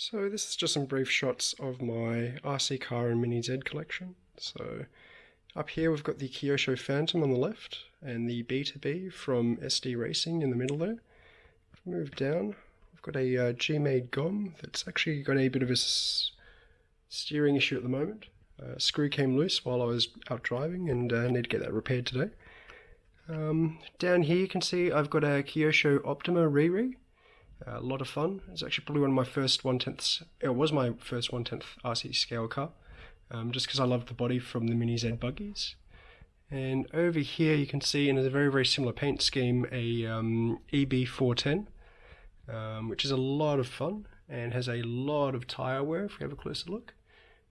So this is just some brief shots of my RC car and Mini Z collection. So up here we've got the Kyosho Phantom on the left and the B2B from SD Racing in the middle there. Move down, we've got a uh, G-Made GOM that's actually got a bit of a steering issue at the moment. Uh, screw came loose while I was out driving and uh, need to get that repaired today. Um, down here you can see I've got a Kyosho Optima Riri a lot of fun. It's actually probably one of my first one tenths. It was my first one tenth RC scale car, um, just because I loved the body from the Mini Z buggies. And over here you can see in a very very similar paint scheme a um, EB410, um, which is a lot of fun and has a lot of tyre wear. If we have a closer look,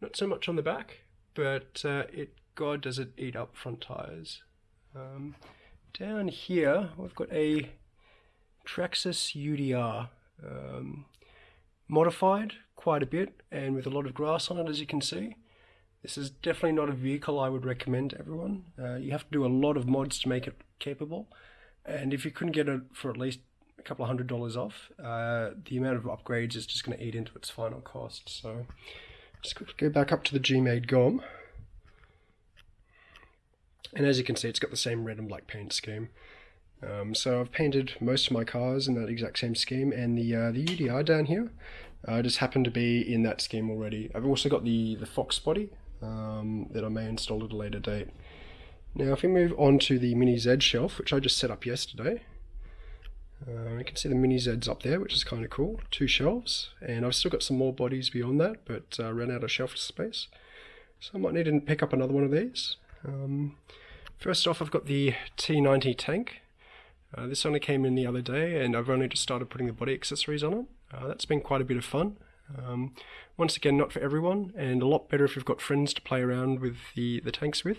not so much on the back, but uh, it God does it eat up front tyres. Um, down here we've got a Traxxas UDR. Um, modified quite a bit and with a lot of grass on it as you can see. This is definitely not a vehicle I would recommend to everyone. Uh, you have to do a lot of mods to make it capable and if you couldn't get it for at least a couple of hundred dollars off, uh, the amount of upgrades is just going to eat into its final cost. So just go back up to the G-Made GOM. And as you can see, it's got the same red and black paint scheme. Um, so I've painted most of my cars in that exact same scheme and the uh, the UDR down here uh, just happened to be in that scheme already. I've also got the, the Fox body um, that I may install at a later date. Now if we move on to the Mini Z shelf, which I just set up yesterday, uh, you can see the Mini Zs up there, which is kind of cool. Two shelves, and I've still got some more bodies beyond that, but uh, ran out of shelf space. So I might need to pick up another one of these. Um, first off, I've got the T90 tank. Uh, this only came in the other day and I've only just started putting the body accessories on it. Uh, that's been quite a bit of fun. Um, once again, not for everyone and a lot better if you've got friends to play around with the, the tanks with.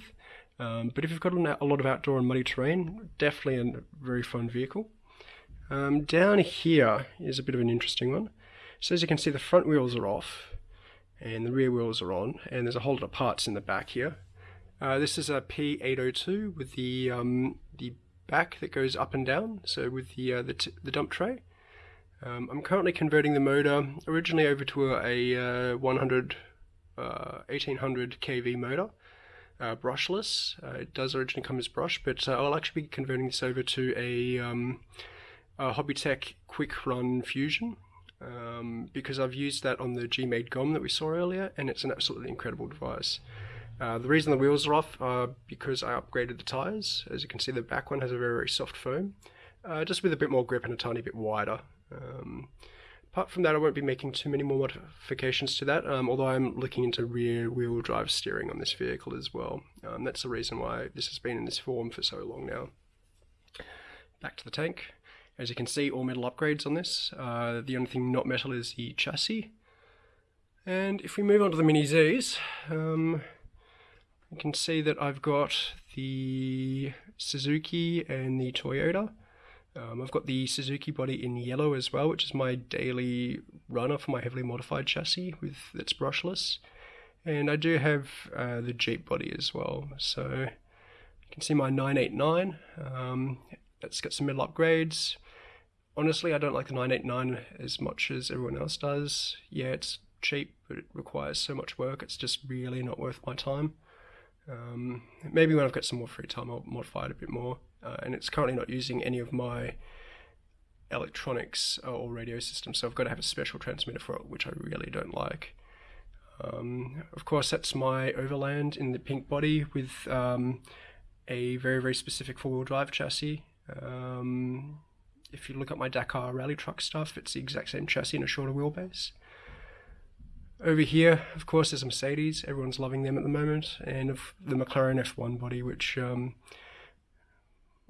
Um, but if you've got a lot of outdoor and muddy terrain, definitely a very fun vehicle. Um, down here is a bit of an interesting one. So as you can see, the front wheels are off and the rear wheels are on, and there's a whole lot of parts in the back here. Uh, this is a P802 with the um, the back that goes up and down, so with the, uh, the, the, dump tray. Um, I'm currently converting the motor originally over to a, a uh, 100, uh, 1800 kV motor, uh, brushless. Uh, it does originally come as brush, but uh, I'll actually be converting this over to a, um, a Hobbywing Quick Run Fusion. Um, because I've used that on the G-Made GOM that we saw earlier, and it's an absolutely incredible device. Uh, the reason the wheels are off are because I upgraded the tyres. As you can see, the back one has a very, very soft foam, uh, just with a bit more grip and a tiny bit wider. Um, apart from that, I won't be making too many more modifications to that, um, although I'm looking into rear wheel drive steering on this vehicle as well. Um, that's the reason why this has been in this form for so long now. Back to the tank. As you can see, all metal upgrades on this. Uh, the only thing not metal is the chassis. And if we move on to the Mini Zs, you can see that I've got the Suzuki and the Toyota. Um, I've got the Suzuki body in yellow as well, which is my daily runner for my heavily modified chassis with its brushless. And I do have uh, the Jeep body as well. So you can see my 989. Um, it's got some middle upgrades. Honestly, I don't like the 989 as much as everyone else does. Yeah, it's cheap, but it requires so much work. It's just really not worth my time. Um, maybe when I've got some more free time, I'll modify it a bit more. Uh, and it's currently not using any of my electronics or radio systems, so I've got to have a special transmitter for it, which I really don't like. Um, of course, that's my Overland in the pink body with um, a very, very specific four-wheel drive chassis. Um, if you look at my Dakar rally truck stuff, it's the exact same chassis and a shorter wheelbase. Over here, of course, there's a Mercedes. Everyone's loving them at the moment, and of the McLaren F1 body, which um,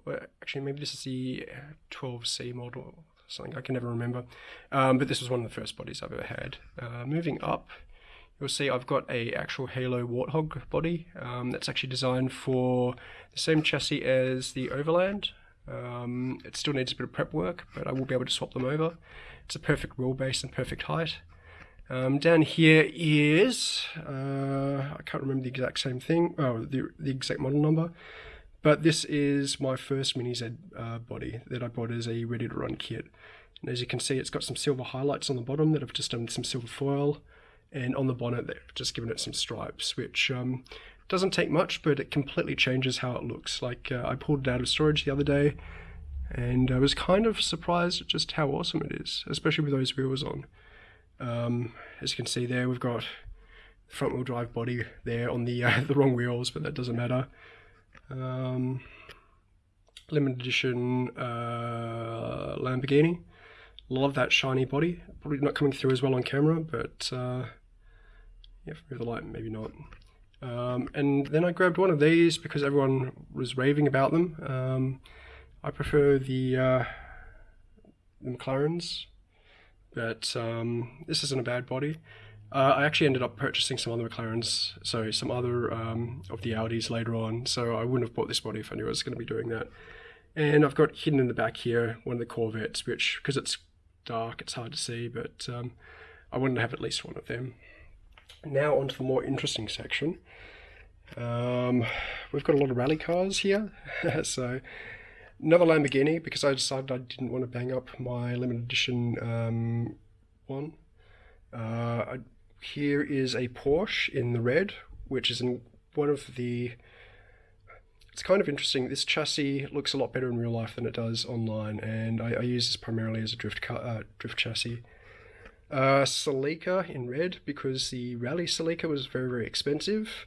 well, actually maybe this is the 12C model, something I can never remember. Um, but this was one of the first bodies I've ever had. Uh, moving up, you'll see I've got a actual Halo Warthog body um, that's actually designed for the same chassis as the Overland. Um, it still needs a bit of prep work, but I will be able to swap them over. It's a perfect wheelbase and perfect height. Um, down here is, uh, I can't remember the exact same thing, oh, the, the exact model number, but this is my first Mini Z uh, body that I bought as a ready to run kit. And as you can see, it's got some silver highlights on the bottom that I've just done some silver foil. And on the bonnet, they've just given it some stripes, which um, doesn't take much, but it completely changes how it looks. Like uh, I pulled it out of storage the other day, and I was kind of surprised at just how awesome it is, especially with those wheels on. Um, as you can see there, we've got front wheel drive body there on the uh, the wrong wheels, but that doesn't matter. Um, limited edition uh, Lamborghini. Love that shiny body. Probably not coming through as well on camera, but uh, yeah, for the light, maybe not. Um, and then I grabbed one of these because everyone was raving about them. Um, I prefer the, uh, the McLarens, but um, this isn't a bad body. Uh, I actually ended up purchasing some other McLarens, so some other um, of the Audis later on, so I wouldn't have bought this body if I knew I was going to be doing that. And I've got hidden in the back here one of the Corvettes, which, because it's dark, it's hard to see, but um, I wanted to have at least one of them. Now onto the more interesting section. Um, we've got a lot of rally cars here, so another Lamborghini because I decided I didn't want to bang up my limited edition um, one. Uh, here is a Porsche in the red, which is in one of the. It's kind of interesting. This chassis looks a lot better in real life than it does online, and I, I use this primarily as a drift car, uh, drift chassis. Uh, Celica in red because the Rally Celica was very very expensive,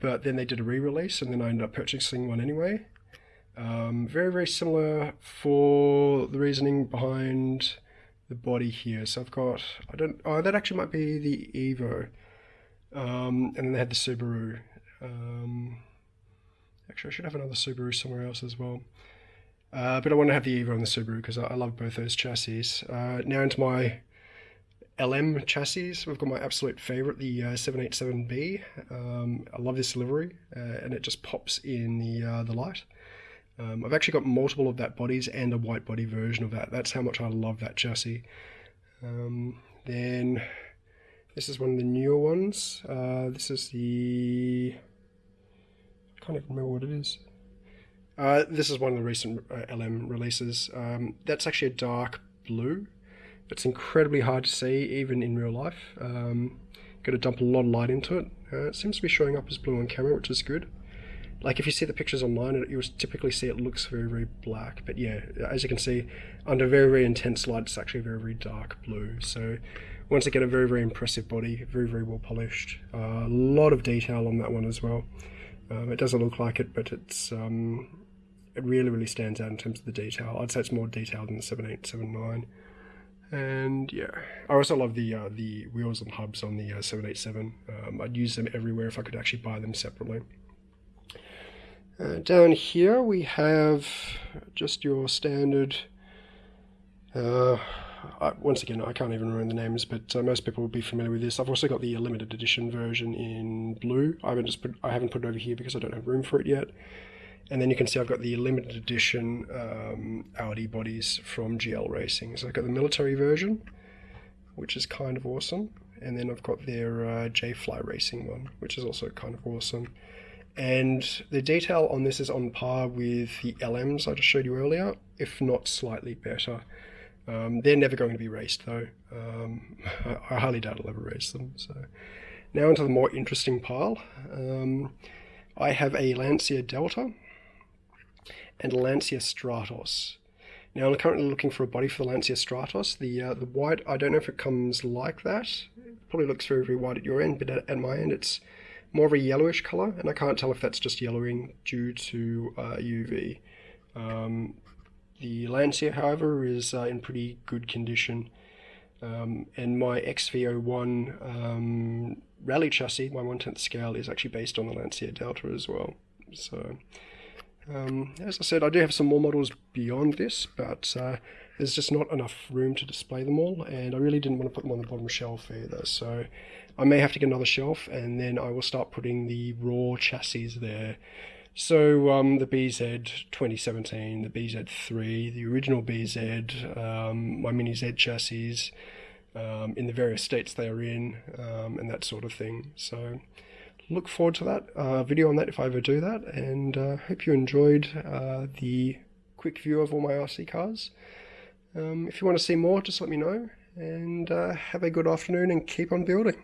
but then they did a re-release, and then I ended up purchasing one anyway. Um, very very similar for the reasoning behind the body here. So I've got, I don't, oh, that actually might be the Evo. Um, and then they had the Subaru. Um, actually, I should have another Subaru somewhere else as well. Uh, but I want to have the Evo and the Subaru because I, I, love both those chassis. Uh, now into my LM chassis. We've got my absolute favorite, the uh, 787B. Um, I love this livery uh, and it just pops in the, uh, the light. Um, I've actually got multiple of that bodies and a white body version of that. That's how much I love that chassis. Um, then this is one of the newer ones. Uh, this is the... I can't even remember what it is. Uh, this is one of the recent uh, LM releases. Um, that's actually a dark blue. It's incredibly hard to see even in real life. Um, got to dump a lot of light into it. Uh, it seems to be showing up as blue on camera, which is good like if you see the pictures online, you'll typically see it looks very, very black. But yeah, as you can see, under very, very intense light, it's actually very, very dark blue. So once again, a very, very impressive body, very, very well polished. A uh, lot of detail on that one as well. Um, it doesn't look like it, but it's um, it really, really stands out in terms of the detail. I'd say it's more detailed than the 787B. And yeah, I also love the uh, the wheels and hubs on the uh, 787. Um, I'd use them everywhere if I could actually buy them separately. Uh, down here we have just your standard, uh, I, once again I can't even remember the names, but uh, most people will be familiar with this. I've also got the limited edition version in blue. I haven't just put, I haven't put it over here because I don't have room for it yet. And then you can see I've got the limited edition um, Audi bodies from GL Racing. So I've got the military version, which is kind of awesome. And then I've got their uh, J-Fly Racing one, which is also kind of awesome. And the detail on this is on par with the LMs I just showed you earlier, if not slightly better. Um, they're never going to be raced though. Um, I, I, highly doubt I'll ever race them. So now into the more interesting pile. Um, I have a Lancia Delta and a Lancia Stratos. Now I'm currently looking for a body for the Lancia Stratos. The uh, the white, I don't know if it comes like that. It probably looks very, very white at your end, but at, at my end it's more of a yellowish color, and I can't tell if that's just yellowing due to uh, UV. Um, the Lancia, however, is uh, in pretty good condition. Um, and my XV01 um, rally chassis, my 1 10th scale, is actually based on the Lancia Delta as well. So, um, as I said, I do have some more models beyond this, but uh, there's just not enough room to display them all, and I really didn't want to put them on the bottom shelf either. So I may have to get another shelf, and then I will start putting the raw chassis there. So um, the BZ 2017, the BZ3, the original BZ, um, my Mini Z chassis, um, in the various states they are in, um, and that sort of thing. So look forward to that uh, video on that if I ever do that, and uh, hope you enjoyed uh, the quick view of all my RC cars. Um, if you want to see more, just let me know. And uh, have a good afternoon and keep on building.